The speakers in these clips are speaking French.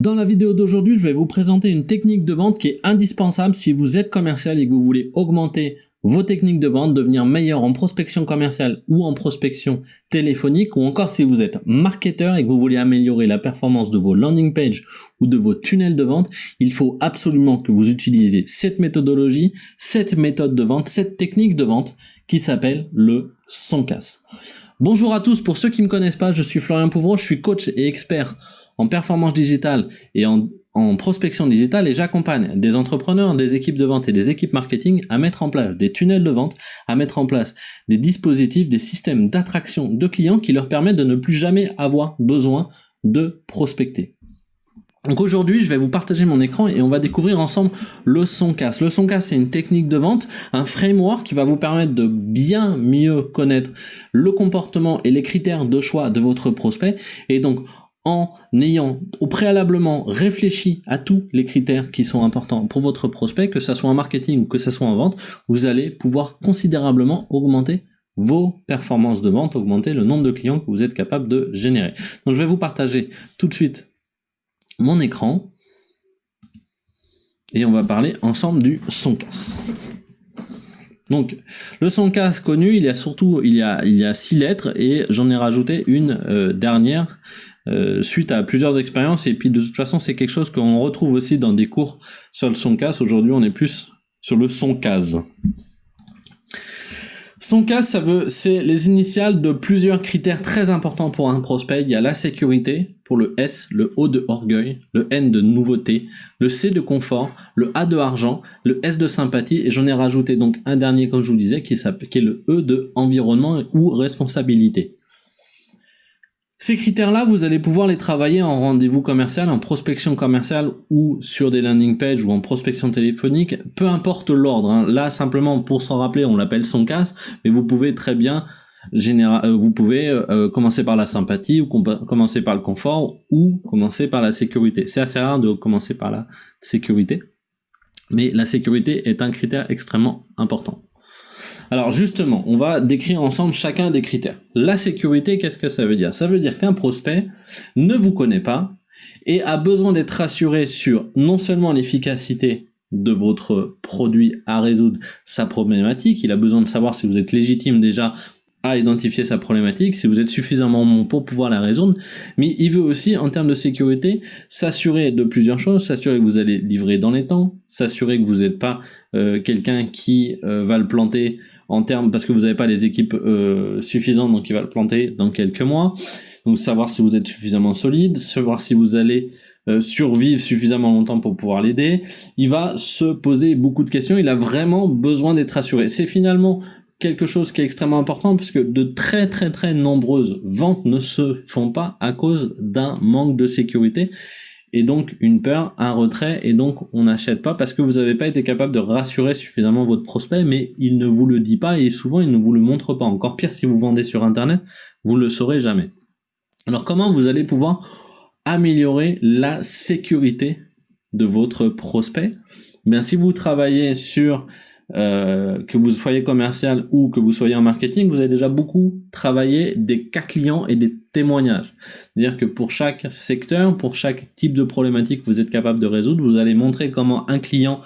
Dans la vidéo d'aujourd'hui, je vais vous présenter une technique de vente qui est indispensable si vous êtes commercial et que vous voulez augmenter vos techniques de vente, devenir meilleur en prospection commerciale ou en prospection téléphonique, ou encore si vous êtes marketeur et que vous voulez améliorer la performance de vos landing pages ou de vos tunnels de vente, il faut absolument que vous utilisiez cette méthodologie, cette méthode de vente, cette technique de vente qui s'appelle le son casse. Bonjour à tous, pour ceux qui ne me connaissent pas, je suis Florian Pouvreau, je suis coach et expert en performance digitale et en, prospection digitale et j'accompagne des entrepreneurs, des équipes de vente et des équipes marketing à mettre en place des tunnels de vente, à mettre en place des dispositifs, des systèmes d'attraction de clients qui leur permettent de ne plus jamais avoir besoin de prospecter. Donc aujourd'hui, je vais vous partager mon écran et on va découvrir ensemble le son casse. Le son casse, c'est une technique de vente, un framework qui va vous permettre de bien mieux connaître le comportement et les critères de choix de votre prospect. Et donc, en ayant au préalablement réfléchi à tous les critères qui sont importants pour votre prospect, que ce soit en marketing ou que ce soit en vente, vous allez pouvoir considérablement augmenter vos performances de vente, augmenter le nombre de clients que vous êtes capable de générer. Donc je vais vous partager tout de suite mon écran et on va parler ensemble du son casse. Donc, le son casse connu, il y a surtout, il y a, six lettres et j'en ai rajouté une euh, dernière euh, suite à plusieurs expériences et puis de toute façon c'est quelque chose qu'on retrouve aussi dans des cours sur le son casse. Aujourd'hui on est plus sur le son case. Son casse, ça veut, c'est les initiales de plusieurs critères très importants pour un prospect. Il y a la sécurité, pour le S, le O de orgueil, le N de nouveauté, le C de confort, le A de argent, le S de sympathie, et j'en ai rajouté donc un dernier, comme je vous disais, qui, qui est le E de environnement ou responsabilité. Ces critères-là, vous allez pouvoir les travailler en rendez-vous commercial, en prospection commerciale ou sur des landing pages ou en prospection téléphonique, peu importe l'ordre. Hein. Là, simplement pour s'en rappeler, on l'appelle son casse, mais vous pouvez très bien euh, vous pouvez euh, commencer par la sympathie ou commencer par le confort ou commencer par la sécurité. C'est assez rare de commencer par la sécurité, mais la sécurité est un critère extrêmement important. Alors justement, on va décrire ensemble chacun des critères. La sécurité, qu'est-ce que ça veut dire? Ça veut dire qu'un prospect ne vous connaît pas et a besoin d'être rassuré sur non seulement l'efficacité de votre produit à résoudre sa problématique, il a besoin de savoir si vous êtes légitime déjà à identifier sa problématique, si vous êtes suffisamment bon pour pouvoir la résoudre, mais il veut aussi, en termes de sécurité, s'assurer de plusieurs choses, s'assurer que vous allez livrer dans les temps, s'assurer que vous n'êtes pas euh, quelqu'un qui euh, va le planter en termes, parce que vous n'avez pas les équipes euh, suffisantes, donc il va le planter dans quelques mois, donc savoir si vous êtes suffisamment solide, savoir si vous allez survivre suffisamment longtemps pour pouvoir l'aider, il va se poser beaucoup de questions, il a vraiment besoin d'être assuré. C'est finalement quelque chose qui est extrêmement important parce que de très très très nombreuses ventes ne se font pas à cause d'un manque de sécurité et donc une peur, un retrait et donc on n'achète pas parce que vous n'avez pas été capable de rassurer suffisamment votre prospect mais il ne vous le dit pas et souvent il ne vous le montre pas. Encore pire si vous vendez sur internet, vous ne le saurez jamais. Alors comment vous allez pouvoir améliorer la sécurité de votre prospect? Bien si vous travaillez sur euh, que vous soyez commercial ou que vous soyez en marketing, vous avez déjà beaucoup travaillé des cas clients et des témoignages. C'est-à-dire que pour chaque secteur, pour chaque type de problématique que vous êtes capable de résoudre, vous allez montrer comment un client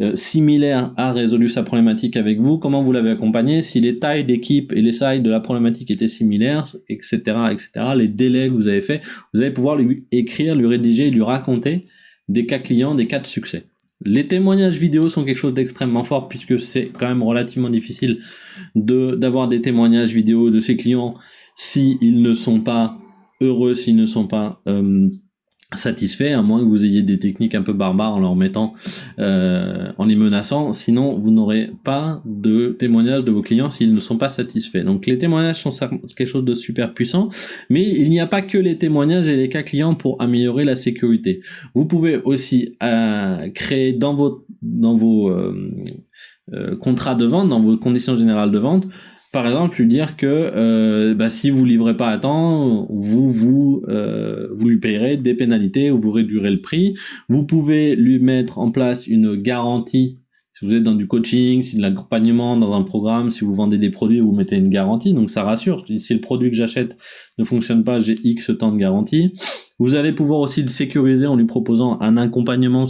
euh, similaire a résolu sa problématique avec vous, comment vous l'avez accompagné, si les tailles d'équipe et les tailles de la problématique étaient similaires, etc., etc., les délais que vous avez fait, vous allez pouvoir lui écrire, lui rédiger, lui raconter des cas clients, des cas de succès. Les témoignages vidéo sont quelque chose d'extrêmement fort puisque c'est quand même relativement difficile d'avoir des témoignages vidéo de ses clients s'ils ne sont pas heureux, s'ils ne sont pas euh, satisfait, à moins que vous ayez des techniques un peu barbares en leur mettant, euh, en les menaçant, sinon vous n'aurez pas de témoignages de vos clients s'ils ne sont pas satisfaits. Donc les témoignages sont quelque chose de super puissant, mais il n'y a pas que les témoignages et les cas clients pour améliorer la sécurité. Vous pouvez aussi euh, créer dans vos, dans vos euh, contrats de vente, dans vos conditions générales de vente, par exemple lui dire que euh, bah, si vous livrez pas à temps, vous vous euh, vous lui payerez des pénalités ou vous réduirez le prix. Vous pouvez lui mettre en place une garantie. Si vous êtes dans du coaching, si de l'accompagnement dans un programme, si vous vendez des produits, vous mettez une garantie, donc ça rassure. Si le produit que j'achète ne fonctionne pas, j'ai X temps de garantie. Vous allez pouvoir aussi le sécuriser en lui proposant un accompagnement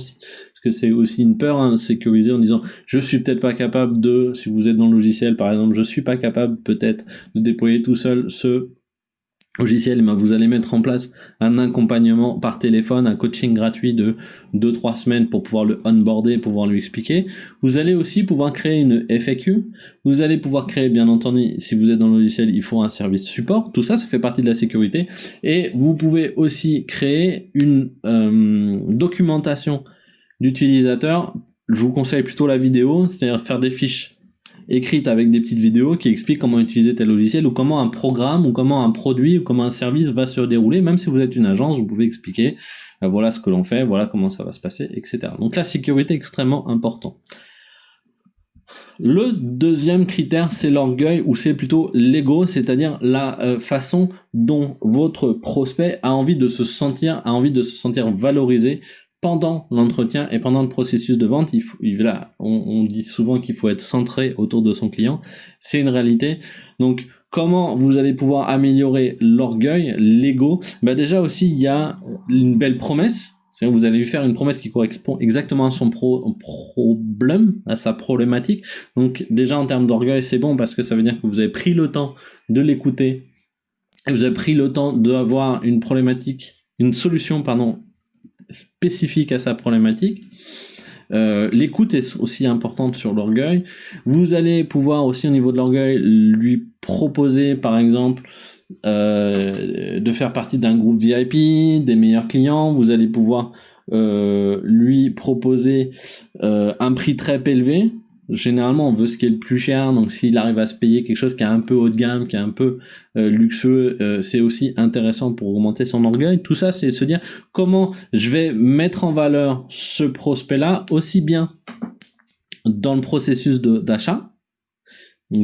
que c'est aussi une peur, hein, sécuriser en disant je suis peut-être pas capable de, si vous êtes dans le logiciel par exemple, je suis pas capable peut-être de déployer tout seul ce logiciel, ben vous allez mettre en place un accompagnement par téléphone, un coaching gratuit de 2-3 semaines pour pouvoir le onboarder, pouvoir lui expliquer. Vous allez aussi pouvoir créer une FAQ. Vous allez pouvoir créer, bien entendu, si vous êtes dans le logiciel, il faut un service support. Tout ça, ça fait partie de la sécurité. Et vous pouvez aussi créer une euh, documentation d'utilisateur. Je vous conseille plutôt la vidéo, c'est-à-dire faire des fiches écrite avec des petites vidéos qui expliquent comment utiliser tel logiciel ou comment un programme ou comment un produit ou comment un service va se dérouler. Même si vous êtes une agence, vous pouvez expliquer euh, voilà ce que l'on fait, voilà comment ça va se passer, etc. Donc la sécurité est extrêmement important. Le deuxième critère, c'est l'orgueil, ou c'est plutôt l'ego, c'est-à-dire la euh, façon dont votre prospect a envie de se sentir, a envie de se sentir valorisé pendant l'entretien et pendant le processus de vente, il faut, là, on, dit souvent qu'il faut être centré autour de son client. C'est une réalité. Donc, comment vous allez pouvoir améliorer l'orgueil, l'ego? Bah déjà aussi, il y a une belle promesse. C'est vous allez lui faire une promesse qui correspond exactement à son problème, à sa problématique. Donc déjà en termes d'orgueil, c'est bon parce que ça veut dire que vous avez pris le temps de l'écouter, vous avez pris le temps d'avoir une problématique, une solution pardon spécifique à sa problématique. Euh, l'écoute est aussi importante sur l'orgueil. Vous allez pouvoir aussi au niveau de l'orgueil lui proposer par exemple euh, de faire partie d'un groupe VIP, des meilleurs clients. Vous allez pouvoir euh, lui proposer un prix très élevé généralement on veut ce qui est le plus cher donc s'il arrive à se payer quelque chose qui est un peu haut de gamme qui est un peu euh, luxueux euh, c'est aussi intéressant pour augmenter son orgueil. Tout ça c'est se dire comment je vais mettre en valeur ce prospect là aussi bien dans le processus d'achat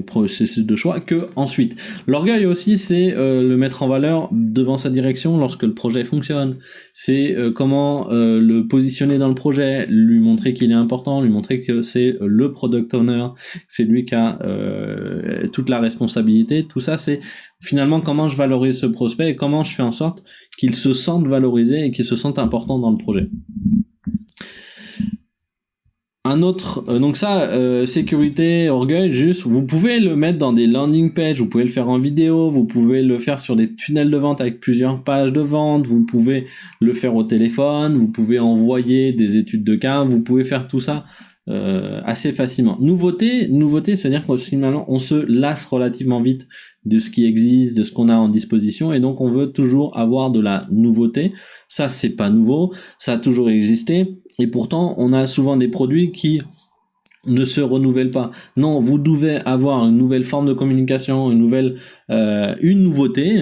processus de choix que ensuite. L'orgueil aussi, c'est euh, le mettre en valeur devant sa direction lorsque le projet fonctionne. C'est euh, comment euh, le positionner dans le projet, lui montrer qu'il est important, lui montrer que c'est le product owner, c'est lui qui a toute la responsabilité. Tout ça, c'est finalement comment je valorise ce prospect et comment je fais en sorte qu'il se sente valorisé et qu'il se sente important dans le projet. Un autre, euh, donc ça, euh, sécurité, orgueil, juste, vous pouvez le mettre dans des landing pages, vous pouvez le faire en vidéo, vous pouvez le faire sur des tunnels de vente avec plusieurs pages de vente, vous pouvez le faire au téléphone, vous pouvez envoyer des études de cas, vous pouvez faire tout ça euh, assez facilement. Nouveauté, nouveauté, c'est-à-dire qu'au finalement on se lasse relativement vite de ce qui existe, de ce qu'on a en disposition, et donc on veut toujours avoir de la nouveauté. Ça, c'est pas nouveau, ça a toujours existé, et pourtant on a souvent des produits qui ne se renouvellent pas. Non, vous devez avoir une nouvelle forme de communication, une nouvelle, euh, une nouveauté.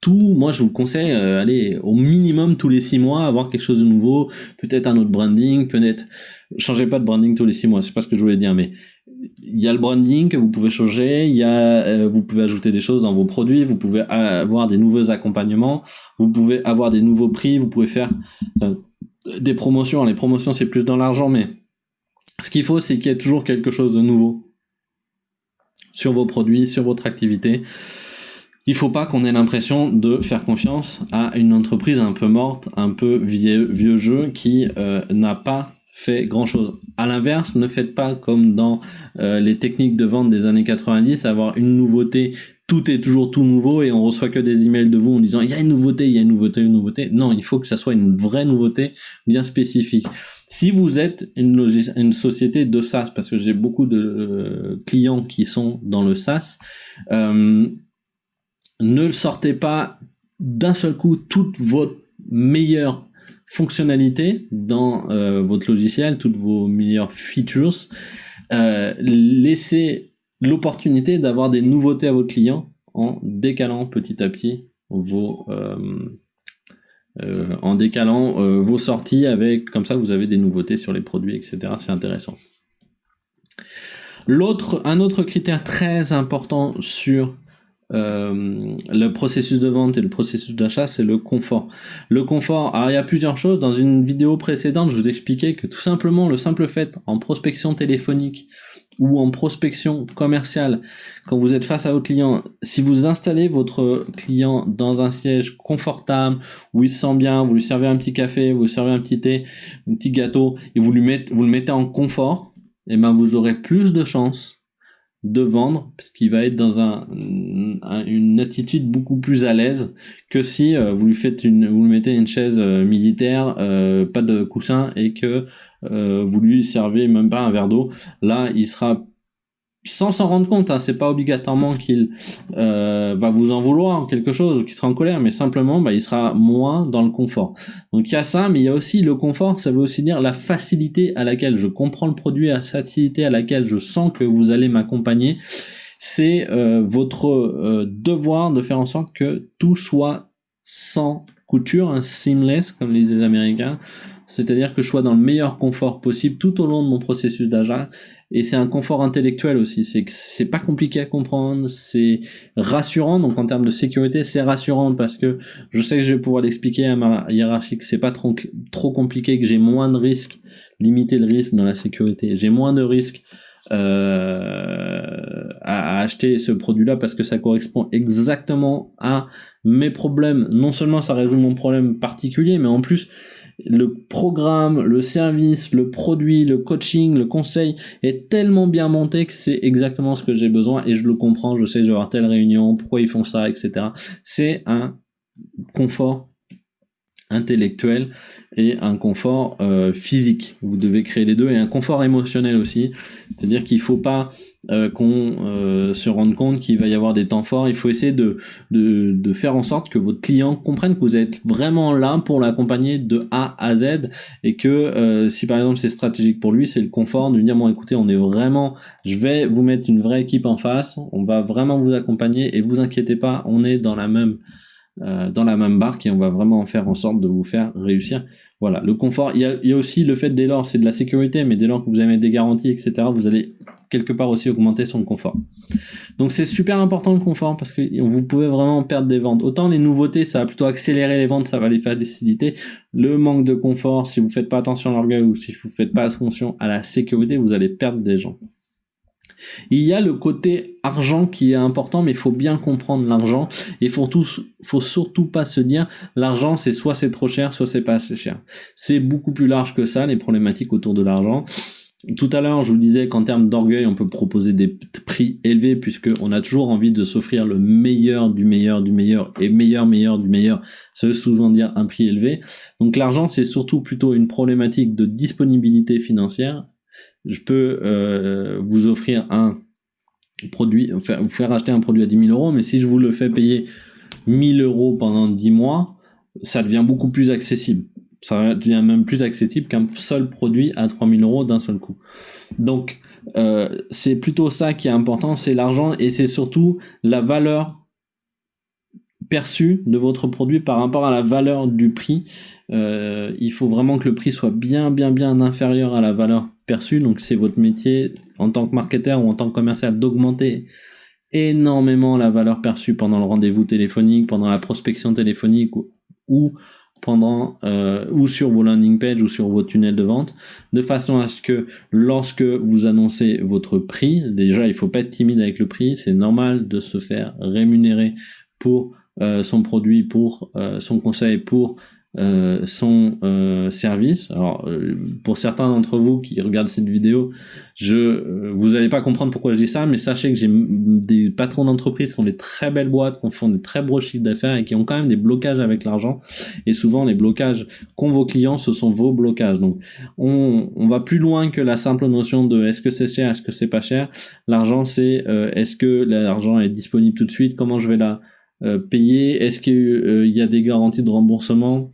Tout, moi je vous conseille, euh, allez, au minimum tous les six mois, avoir quelque chose de nouveau, peut-être un autre branding, peut-être changez pas de branding tous les six mois, c'est pas ce que je voulais dire, mais il y a le branding que vous pouvez changer, il y a, euh, vous pouvez ajouter des choses dans vos produits, vous pouvez avoir des nouveaux accompagnements, vous pouvez avoir des nouveaux prix, vous pouvez faire euh, des promotions. Les promotions c'est plus dans l'argent, mais ce qu'il faut c'est qu'il y ait toujours quelque chose de nouveau sur vos produits, sur votre activité. Il faut pas qu'on ait l'impression de faire confiance à une entreprise un peu morte, un peu vieux, jeu qui euh, n'a pas fait grand chose. À l'inverse, ne faites pas comme dans euh, les techniques de vente des années 90, avoir une nouveauté, tout est toujours tout nouveau et on reçoit que des emails de vous en disant il y a une nouveauté, il y a une nouveauté, une nouveauté. Non, il faut que ça soit une vraie nouveauté bien spécifique. Si vous êtes une, une société de SaaS, parce que j'ai beaucoup de euh, clients qui sont dans le SaaS, euh, ne sortez pas d'un seul coup toute votre meilleure fonctionnalités dans euh, votre logiciel, toutes vos meilleures features, euh, laissez l'opportunité d'avoir des nouveautés à votre client en décalant petit à petit vos euh, en décalant vos sorties avec comme ça vous avez des nouveautés sur les produits etc c'est intéressant. L'autre un autre critère très important sur euh, le processus de vente et le processus d'achat, c'est le confort. Le confort, alors il y a plusieurs choses. Dans une vidéo précédente, je vous expliquais que tout simplement le simple fait en prospection téléphonique ou en prospection commerciale, quand vous êtes face à votre client, si vous installez votre client dans un siège confortable, où il se sent bien, vous lui servez un petit café, vous lui servez un petit thé, un petit gâteau, et vous, lui mettez, vous le mettez en confort, et eh ben vous aurez plus de chances de vendre parce qu'il va être dans un, une attitude beaucoup plus à l'aise que si euh, vous lui faites une vous mettez une chaise euh, militaire euh, pas de coussin et que vous lui servez même pas un verre d'eau là il sera sans s'en rendre compte, hein, c'est pas obligatoirement qu'il va vous en vouloir quelque chose qu'il sera en colère, mais simplement bah, il sera moins dans le confort. Donc il y a ça, mais il y a aussi le confort, ça veut aussi dire la facilité à laquelle je comprends le produit, la facilité à laquelle je sens que vous allez m'accompagner. C'est euh, votre euh, devoir de faire en sorte que tout soit sans couture, un seamless comme les Américains, c'est-à-dire que je sois dans le meilleur confort possible tout au long de mon processus d'achat et c'est un confort intellectuel aussi. C'est c'est pas compliqué à comprendre, c'est rassurant. Donc en termes de sécurité, c'est rassurant parce que je sais que je vais pouvoir l'expliquer à ma hiérarchie que c'est pas trop compliqué, que j'ai moins de risques, limiter le risque dans la sécurité. J'ai moins de risques euh, à, à, acheter ce produit-là parce que ça correspond exactement à mes problèmes. Non seulement ça résout mon problème particulier, mais en plus le programme, le service, le produit, le coaching, le conseil est tellement bien monté que c'est exactement ce que j'ai besoin et je le comprends, je sais, je vais avoir telle réunion, pourquoi ils font ça, etc. C'est un confort intellectuel et un confort euh, physique. Vous devez créer les deux et un confort émotionnel aussi. C'est-à-dire qu'il faut pas euh, qu'on euh, se rende compte qu'il va y avoir des temps forts. Il faut essayer de, de, de, faire en sorte que votre client comprenne que vous êtes vraiment là pour l'accompagner de A à Z et que si par exemple c'est stratégique pour lui, c'est le confort de lui dire bon écoutez on est vraiment, je vais vous mettre une vraie équipe en face, on va vraiment vous accompagner et vous inquiétez pas, on est dans la même euh, dans la même barque et on va vraiment faire en sorte de vous faire réussir. Voilà, le confort, il y a, il y a aussi le fait dès lors, c'est de la sécurité, mais dès lors que vous avez des garanties, etc., vous allez quelque part aussi augmenter son confort. Donc c'est super important le confort parce que vous pouvez vraiment perdre des ventes. Autant les nouveautés, ça va plutôt accélérer les ventes, ça va les faire faciliter. Le manque de confort, si vous faites pas attention à l'orgueil ou si vous faites pas attention à la sécurité, vous allez perdre des gens. Il y a le côté argent qui est important, mais il faut bien comprendre l'argent. Il faut, faut surtout pas se dire l'argent c'est soit c'est trop cher, soit c'est pas assez cher. C'est beaucoup plus large que ça, les problématiques autour de l'argent. Tout à l'heure, je vous disais qu'en termes d'orgueil, on peut proposer des prix élevés puisque on a toujours envie de s'offrir le meilleur du meilleur du meilleur et meilleur meilleur du meilleur. Ça veut souvent dire un prix élevé. Donc l'argent, c'est surtout plutôt une problématique de disponibilité financière je peux euh, vous offrir un produit, vous faire acheter un produit à 10 000 euros, mais si je vous le fais payer 1000 euros pendant 10 mois, ça devient beaucoup plus accessible. Ça devient même plus accessible qu'un seul produit à 3000 euros d'un seul coup. Donc, euh, c'est plutôt ça qui est important, c'est l'argent et c'est surtout la valeur perçue de votre produit par rapport à la valeur du prix. Euh, il faut vraiment que le prix soit bien, bien, bien inférieur à la valeur perçu. Donc c'est votre métier en tant que marketeur ou en tant que commercial d'augmenter énormément la valeur perçue pendant le rendez-vous téléphonique, pendant la prospection téléphonique ou, pendant euh, ou sur vos landing pages ou sur vos tunnels de vente, de façon à ce que lorsque vous annoncez votre prix, déjà il faut pas être timide avec le prix, c'est normal de se faire rémunérer pour euh, son produit, pour son conseil, pour euh, son euh, service. Alors, euh, pour certains d'entre vous qui regardent cette vidéo, je, euh, vous n'allez pas comprendre pourquoi je dis ça, mais sachez que j'ai des patrons d'entreprise qui ont des très belles boîtes, qui font des très gros chiffres d'affaires et qui ont quand même des blocages avec l'argent. Et souvent, les blocages qu'ont vos clients, ce sont vos blocages. Donc, on, on va plus loin que la simple notion de est-ce que c'est cher, est-ce que c'est pas cher. L'argent, c'est est-ce que l'argent est disponible tout de suite, comment je vais la payer, est-ce qu'il y a des garanties de remboursement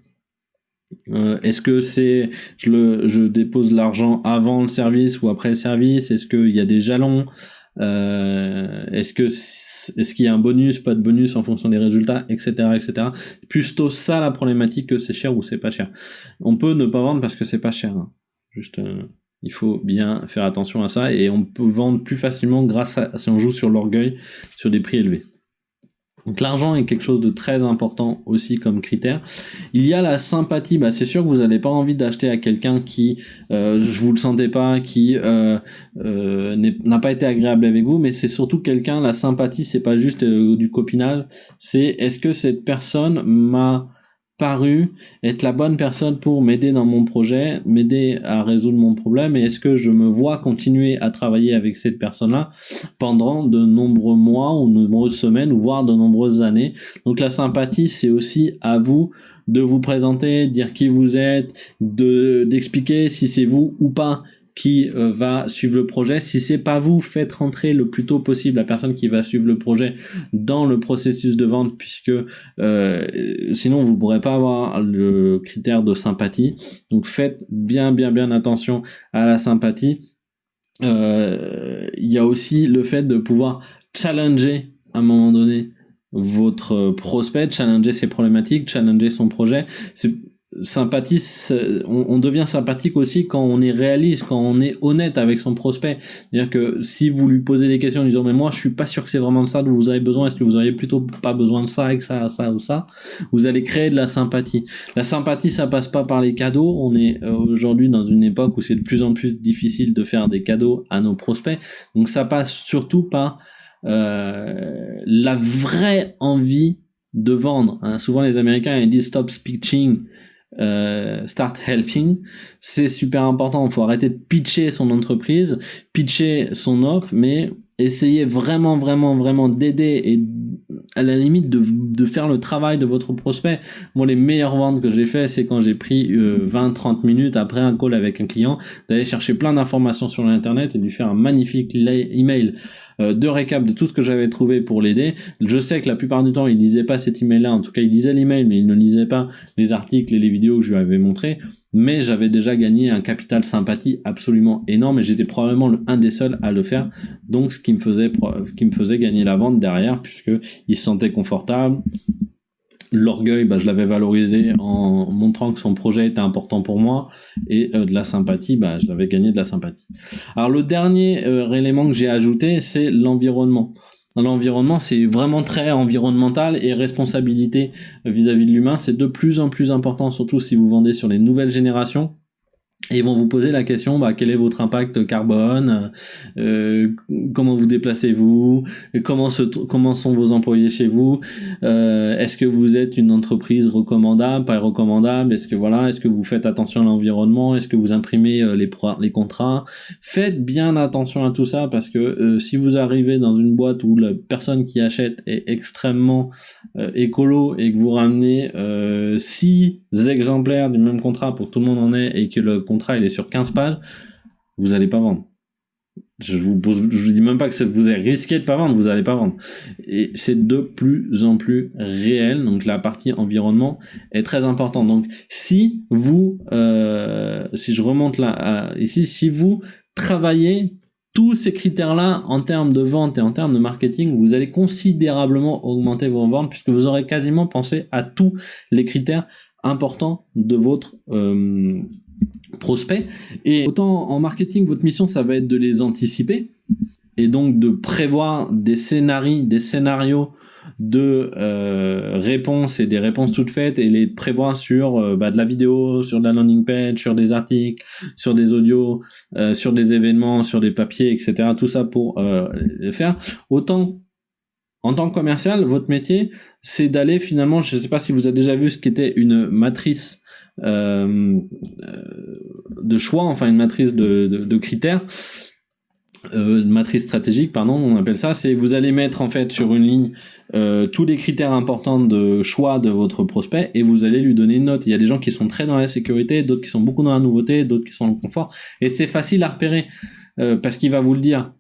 euh, est-ce que c'est je le je dépose l'argent avant le service ou après le service? Est-ce qu'il y a des jalons? Euh, Est-ce que est-ce qu'il y a un bonus, pas de bonus en fonction des résultats, etc., etc. Plutôt ça la problématique que c'est cher ou c'est pas cher. On peut ne pas vendre parce que c'est pas cher. Hein. Juste euh, il faut bien faire attention à ça et on peut vendre plus facilement grâce à si on joue sur l'orgueil, sur des prix élevés. Donc l'argent est quelque chose de très important aussi comme critère. Il y a la sympathie, bah c'est sûr que vous n'avez pas envie d'acheter à quelqu'un qui, euh, je vous le sentais pas, qui euh, euh, n'a pas été agréable avec vous, mais c'est surtout quelqu'un, la sympathie, c'est pas juste euh, du copinage, c'est est-ce que cette personne m'a paru être la bonne personne pour m'aider dans mon projet, m'aider à résoudre mon problème et est-ce que je me vois continuer à travailler avec cette personne-là pendant de nombreux mois ou de nombreuses semaines ou voire de nombreuses années? Donc la sympathie, c'est aussi à vous de vous présenter, dire qui vous êtes, de d'expliquer si c'est vous ou pas qui euh, va suivre le projet. Si c'est pas vous, faites rentrer le plus tôt possible la personne qui va suivre le projet dans le processus de vente, puisque euh, sinon vous ne pourrez pas avoir le critère de sympathie. Donc faites bien bien bien attention à la sympathie. Euh, il y a aussi le fait de pouvoir challenger à un moment donné votre prospect, challenger ses problématiques, challenger son projet. Sympathie, on, devient sympathique aussi quand on est réaliste, quand on est honnête avec son prospect. C'est-à-dire que si vous lui posez des questions en disant mais moi je suis pas sûr que c'est vraiment de ça dont vous avez besoin, est-ce que vous auriez plutôt pas besoin de ça, avec ça, ça ou ça, vous allez créer de la sympathie. La sympathie ça passe pas par les cadeaux. On est euh, aujourd'hui dans une époque où c'est de plus en plus difficile de faire des cadeaux à nos prospects. Donc ça passe surtout par euh, la vraie envie de vendre. Hein. Souvent les Américains ils disent stop pitching euh, start helping, c'est super important. Il faut arrêter de pitcher son entreprise, pitcher son offre, mais essayer vraiment, vraiment, vraiment d'aider et à la limite de, de, faire le travail de votre prospect. Moi, les meilleures ventes que j'ai fait, c'est quand j'ai pris 20-30 euh, minutes après un call avec un client, d'aller chercher plein d'informations sur l'internet et lui faire un magnifique email euh, de récap de tout ce que j'avais trouvé pour l'aider. Je sais que la plupart du temps, il lisait pas cet email-là. En tout cas, il lisait l'email, mais il ne lisait pas les articles et les vidéos que je lui avais montrés. Mais j'avais déjà gagné un capital sympathie absolument énorme et j'étais probablement un des seuls à le faire. Donc, ce qui me faisait, qui me faisait gagner la vente derrière, puisque il se sentait confortable, l'orgueil, bah, je l'avais valorisé en montrant que son projet était important pour moi, et euh, de la sympathie, bah, je l'avais gagné de la sympathie. Alors le dernier euh, élément que j'ai ajouté, c'est l'environnement. L'environnement, c'est vraiment très environnemental et responsabilité vis-à-vis -vis de l'humain, c'est de plus en plus important, surtout si vous vendez sur les nouvelles générations. Et ils vont vous poser la question, bah, quel est votre impact carbone, euh, comment vous déplacez-vous, comment, comment sont vos employés chez vous, euh, est-ce que vous êtes une entreprise recommandable, pas recommandable, est-ce que voilà, est-ce que vous faites attention à l'environnement, est-ce que vous imprimez euh, les, les contrats, faites bien attention à tout ça parce que euh, si vous arrivez dans une boîte où la personne qui achète est extrêmement euh, écolo et que vous ramenez six exemplaires du même contrat pour que tout le monde en ait et que le il est sur 15 pages, vous allez pas vendre. Je vous je vous dis même pas que vous avez risqué de pas vendre, vous allez pas vendre. Et c'est de plus en plus réel. Donc la partie environnement est très importante. Donc si vous, euh, si je remonte là ici, si vous travaillez tous ces critères-là en termes de vente et en termes de marketing, vous allez considérablement augmenter vos ventes puisque vous aurez quasiment pensé à tous les critères importants de votre euh, prospects. Et autant en marketing, votre mission, ça va être de les anticiper et donc de prévoir des scénarios, des scénarios de euh, réponses et des réponses toutes faites et les prévoir sur euh, bah, de la vidéo, sur de la landing page, sur des articles, sur des audios, euh, sur des événements, sur des papiers, etc. Tout ça pour le faire. Autant en tant que commercial, votre métier, c'est d'aller finalement, je ne sais pas si vous avez déjà vu ce qu'était une matrice euh, de choix, enfin une matrice de, critères, euh, une matrice stratégique, pardon, on appelle ça, c'est vous allez mettre en fait sur une ligne euh, tous les critères importants de choix de votre prospect et vous allez lui donner une note. Il y a des gens qui sont très dans la sécurité, d'autres qui sont beaucoup dans la nouveauté, d'autres qui sont dans le confort, et c'est facile à repérer parce qu'il va vous le dire.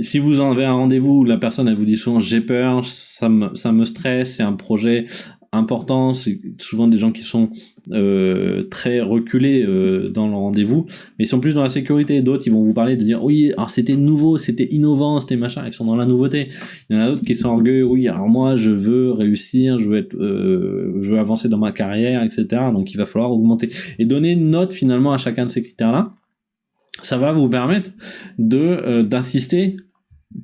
Si vous en avez un rendez-vous, la personne elle vous dit souvent j'ai peur, ça me, ça me stresse, c'est un projet important, c'est souvent des gens qui sont euh, très reculés euh, dans le rendez-vous, mais ils sont plus dans la sécurité. D'autres, ils vont vous parler de dire oui, alors c'était nouveau, c'était innovant, c'était machin, ils sont dans la nouveauté. Il y en a d'autres qui sont orgueilleux, oui, alors moi je veux réussir, je veux être, euh, je veux avancer dans ma carrière, etc. Donc il va falloir augmenter et donner une note finalement à chacun de ces critères-là. Ça va vous permettre de d'assister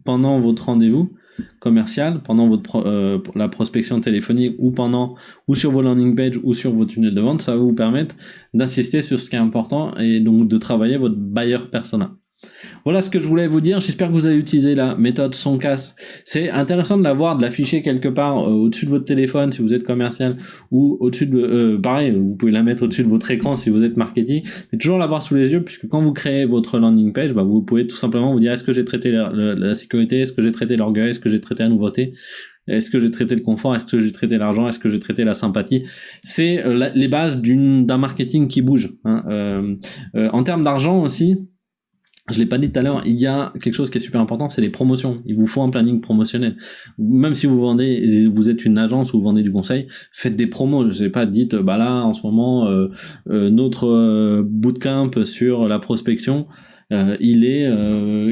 pendant votre rendez-vous commercial pendant votre euh, la prospection téléphonique ou pendant ou sur vos landing pages ou sur vos tunnels de vente, ça va vous permettre d'insister sur ce qui est important et donc de travailler votre buyer persona. Voilà ce que je voulais vous dire. J'espère que vous avez utilisé la méthode son casse. C'est intéressant de l'avoir, de l'afficher quelque part euh, au-dessus de votre téléphone si vous êtes commercial ou au-dessus de, euh, pareil, vous pouvez la mettre au-dessus de votre écran si vous êtes marketing. Mais toujours l'avoir sous les yeux puisque quand vous créez votre landing page, bah, vous pouvez tout simplement vous dire est-ce que j'ai traité la, sécurité, est-ce que j'ai traité l'orgueil, est-ce que j'ai traité la nouveauté? Est-ce que j'ai traité le confort? Est-ce que j'ai traité l'argent? Est-ce que j'ai traité la sympathie? C'est euh, les bases d'un marketing qui bouge. Hein. en termes d'argent aussi, je l'ai pas dit tout à l'heure, il y a quelque chose qui est super important, c'est les promotions. Il vous faut un planning promotionnel. Même si vous vendez, vous êtes une agence ou vous vendez du conseil, faites des promos. Je sais pas, dites, bah là, en ce moment, euh, euh, notre euh, bootcamp sur la prospection, il est,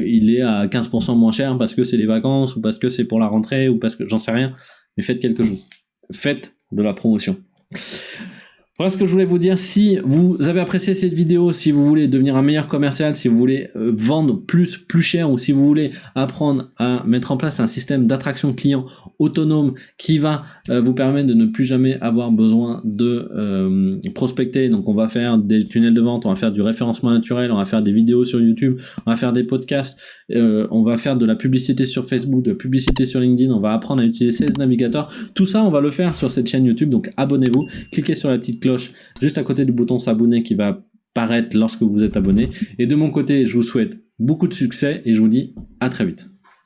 il est à 15% moins cher parce que c'est les vacances ou parce que c'est pour la rentrée ou parce que j'en sais rien. Mais faites quelque chose. Faites de la promotion. Voilà ce que je voulais vous dire. Si vous avez apprécié cette vidéo, si vous voulez devenir un meilleur commercial, si vous voulez euh, vendre plus, plus cher, ou si vous voulez apprendre à mettre en place un système d'attraction client autonome qui va euh, vous permettre de ne plus jamais avoir besoin de euh, prospecter. Donc on va faire des tunnels de vente, on va faire du référencement naturel, on va faire des vidéos sur YouTube, on va faire des podcasts, on va faire de la publicité sur Facebook, de la publicité sur LinkedIn, on va apprendre à utiliser Sales Navigator. Tout ça, on va le faire sur cette chaîne YouTube. Donc abonnez-vous, cliquez sur la petite juste à côté du bouton s'abonner qui va paraître lorsque vous êtes abonné. Et de mon côté, je vous souhaite beaucoup de succès et je vous dis à très vite.